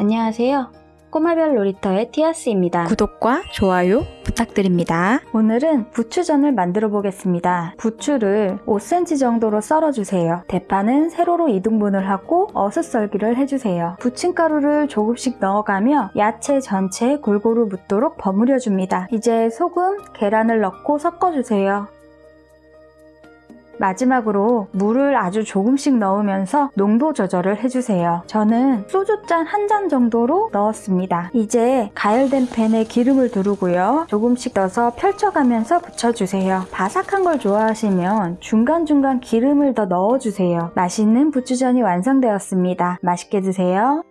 안녕하세요. 꼬마별 놀이터의 티아스입니다. 구독과 좋아요 부탁드립니다. 오늘은 부추전을 만들어 보겠습니다. 부추를 5cm 정도로 썰어주세요. 대파는 세로로 2등분을 하고 어슷썰기를 해주세요. 부침가루를 조금씩 넣어가며 야채 전체에 골고루 묻도록 버무려줍니다. 이제 소금, 계란을 넣고 섞어주세요. 마지막으로 물을 아주 조금씩 넣으면서 농도 조절을 해주세요. 저는 소주잔 한 잔 정도로 넣었습니다. 이제 가열된 팬에 기름을 두르고요. 조금씩 넣어서 펼쳐가면서 붙여주세요. 바삭한 걸 좋아하시면 중간중간 기름을 더 넣어주세요. 맛있는 부추전이 완성되었습니다. 맛있게 드세요.